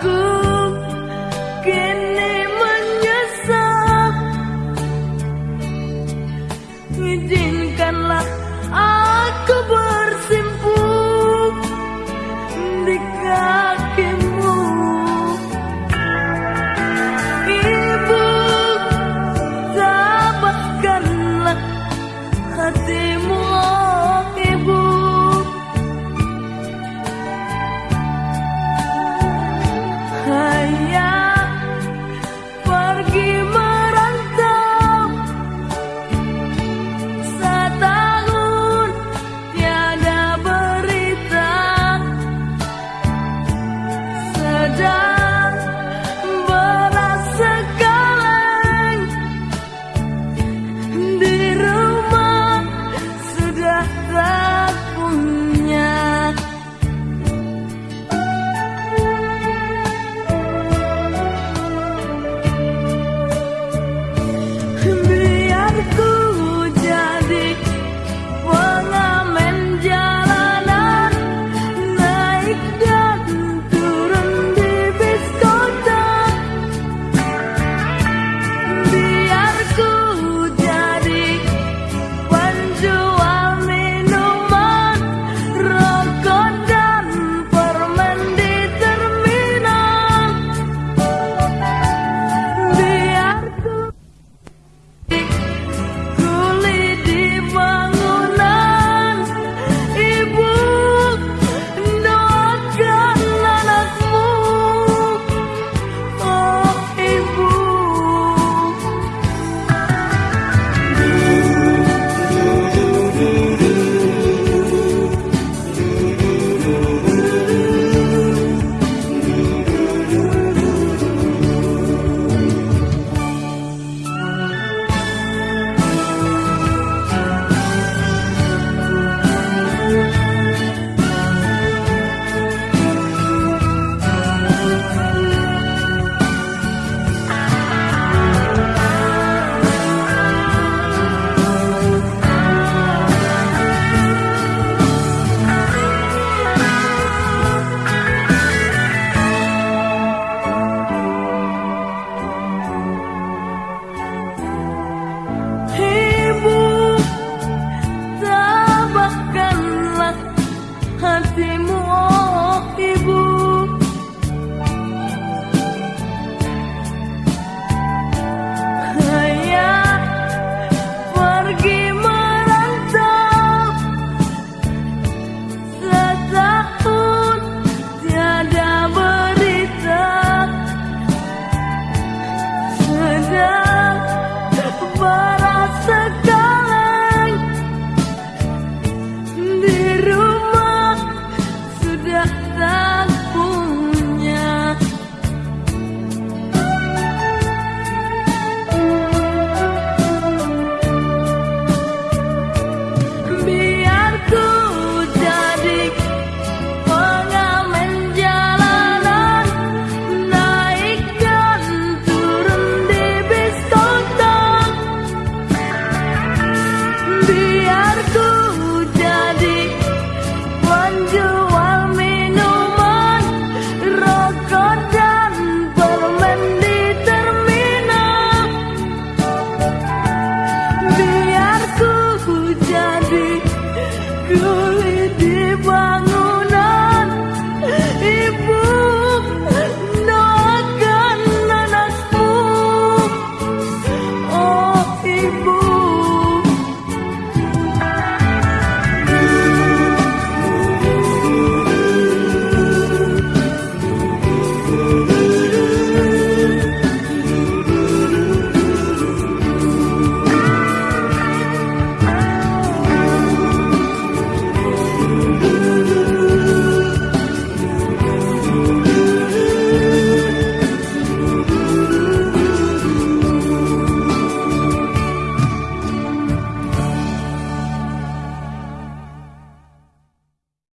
good.